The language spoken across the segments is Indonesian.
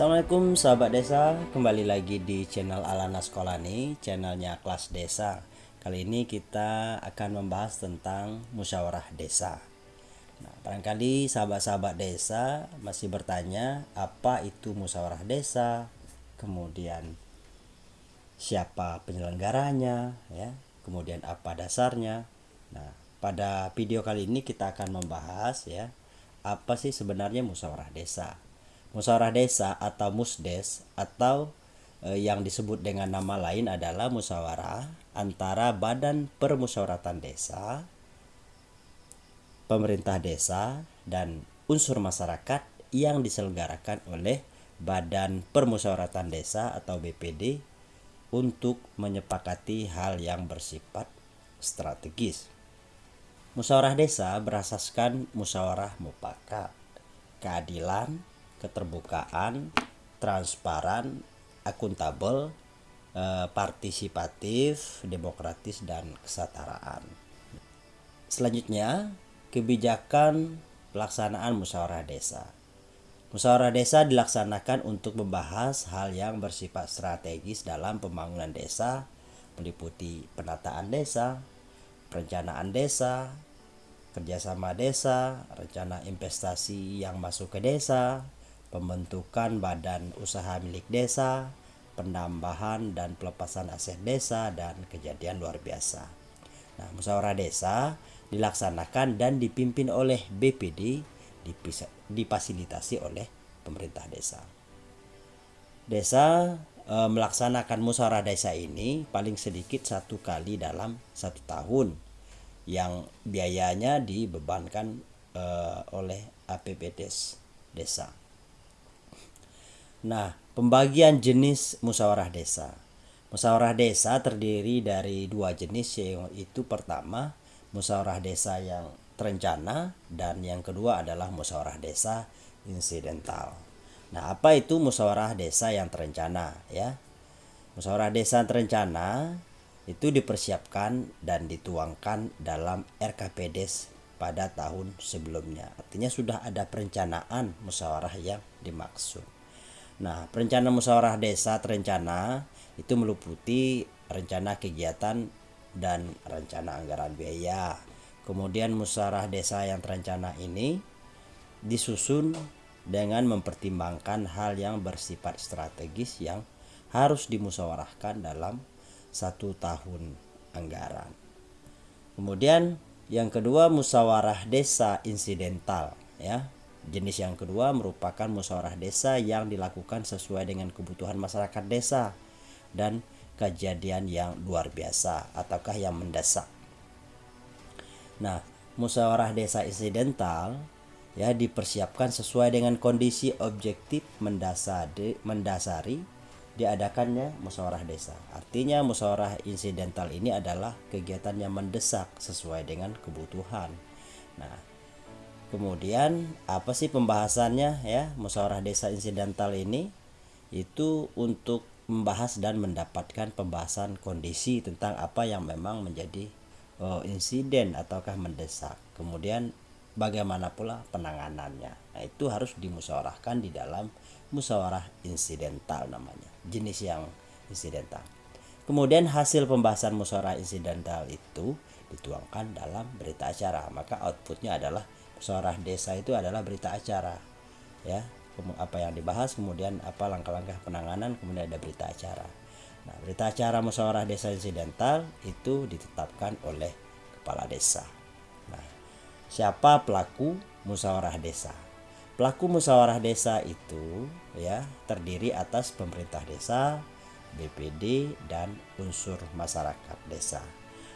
Assalamualaikum sahabat desa, kembali lagi di channel Alana Sekolani, channelnya kelas desa. Kali ini kita akan membahas tentang musyawarah desa. Nah, barangkali sahabat-sahabat desa masih bertanya apa itu musyawarah desa, kemudian siapa penyelenggaranya, ya, kemudian apa dasarnya. Nah, pada video kali ini kita akan membahas ya apa sih sebenarnya musyawarah desa musyawarah desa atau musdes atau eh, yang disebut dengan nama lain adalah musyawarah antara Badan Permusyawaratan Desa, pemerintah desa dan unsur masyarakat yang diselenggarakan oleh Badan Permusyawaratan Desa atau BPD untuk menyepakati hal yang bersifat strategis. Musyawarah desa berasaskan musyawarah mufakat, keadilan, keterbukaan, transparan, akuntabel, eh, partisipatif, demokratis dan kesetaraan. Selanjutnya, kebijakan pelaksanaan musyawarah desa. Musyawarah desa dilaksanakan untuk membahas hal yang bersifat strategis dalam pembangunan desa, meliputi penataan desa, perencanaan desa, kerjasama desa, rencana investasi yang masuk ke desa, pembentukan badan usaha milik desa, penambahan dan pelepasan aset desa dan kejadian luar biasa. Nah, musyawarah desa dilaksanakan dan dipimpin oleh BPD difasilitasi oleh pemerintah desa. Desa e, melaksanakan musyawarah desa ini paling sedikit satu kali dalam satu tahun yang biayanya dibebankan e, oleh APBDes desa. Nah, pembagian jenis musyawarah desa. Musyawarah desa terdiri dari dua jenis yaitu pertama musyawarah desa yang terencana dan yang kedua adalah musyawarah desa insidental. Nah, apa itu musyawarah desa yang terencana ya? Musyawarah desa terencana itu dipersiapkan dan dituangkan dalam RKPDes pada tahun sebelumnya. Artinya sudah ada perencanaan musyawarah yang dimaksud. Nah, perencanaan musyawarah desa terencana itu meliputi rencana kegiatan dan rencana anggaran biaya. Kemudian musyawarah desa yang terencana ini disusun dengan mempertimbangkan hal yang bersifat strategis yang harus dimusyawarahkan dalam satu tahun anggaran. Kemudian yang kedua musyawarah desa insidental ya Jenis yang kedua merupakan musyawarah desa yang dilakukan sesuai dengan kebutuhan masyarakat desa dan kejadian yang luar biasa ataukah yang mendesak. Nah, musyawarah desa insidental ya dipersiapkan sesuai dengan kondisi objektif mendasari, mendasari diadakannya musyawarah desa. Artinya musyawarah insidental ini adalah kegiatan yang mendesak sesuai dengan kebutuhan. Nah, Kemudian apa sih pembahasannya ya musyawarah desa insidental ini itu untuk membahas dan mendapatkan pembahasan kondisi tentang apa yang memang menjadi oh, insiden ataukah mendesak. Kemudian bagaimana pula penanganannya. Nah, itu harus dimusyawarahkan di dalam musyawarah insidental namanya. Jenis yang insidental. Kemudian hasil pembahasan musyawarah insidental itu dituangkan dalam berita acara. Maka outputnya adalah musyawarah desa itu adalah berita acara ya. Apa yang dibahas kemudian apa langkah-langkah penanganan kemudian ada berita acara. Nah berita acara musyawarah desa insidental itu ditetapkan oleh kepala desa. Nah siapa pelaku musyawarah desa? Pelaku musyawarah desa itu ya terdiri atas pemerintah desa BPD dan unsur masyarakat desa.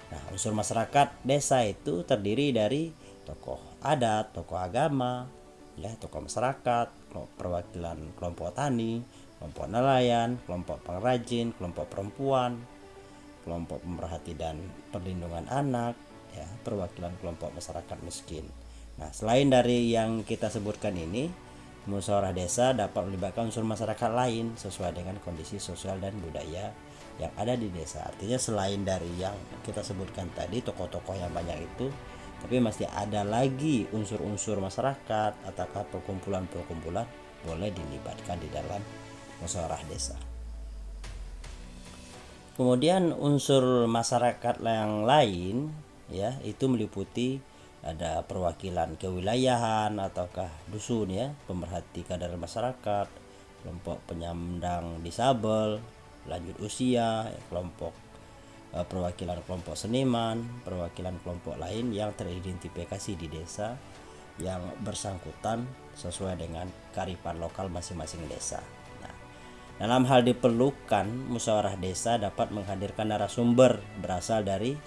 Nah unsur masyarakat desa itu terdiri dari tokoh adat, tokoh agama, ya tokoh masyarakat, perwakilan kelompok tani, kelompok nelayan, kelompok pengrajin, kelompok perempuan, kelompok pemerhati dan perlindungan anak, ya perwakilan kelompok masyarakat miskin. Nah, selain dari yang kita sebutkan ini, musyawarah desa dapat melibatkan unsur masyarakat lain sesuai dengan kondisi sosial dan budaya yang ada di desa. Artinya selain dari yang kita sebutkan tadi tokoh-tokoh yang banyak itu tapi masih ada lagi unsur-unsur masyarakat ataukah perkumpulan-perkumpulan boleh dilibatkan di dalam musyawarah desa. Kemudian unsur masyarakat yang lain ya itu meliputi ada perwakilan kewilayahan ataukah dusun ya, pemerhati kadar masyarakat, kelompok penyandang disabel, lanjut usia, ya, kelompok perwakilan kelompok seniman, perwakilan kelompok lain yang teridentifikasi di desa yang bersangkutan sesuai dengan karifan lokal masing-masing desa. Dalam hal diperlukan, musyawarah desa dapat menghadirkan narasumber berasal dari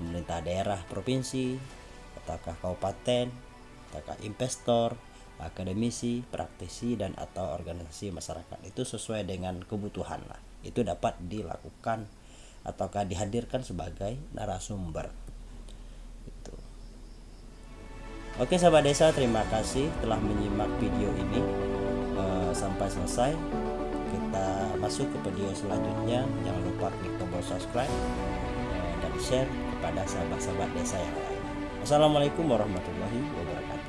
pemerintah daerah provinsi, ataukah kabupaten, ataukah investor, akademisi, praktisi dan atau organisasi masyarakat. Itu sesuai dengan kebutuhan lah. Itu dapat dilakukan ataukah dihadirkan sebagai narasumber. Itu. Oke sahabat desa, terima kasih telah menyimak video ini uh, sampai selesai kita masuk ke video selanjutnya jangan lupa klik tombol subscribe eh, dan share kepada sahabat-sahabat desa yang lain Assalamualaikum warahmatullahi wabarakatuh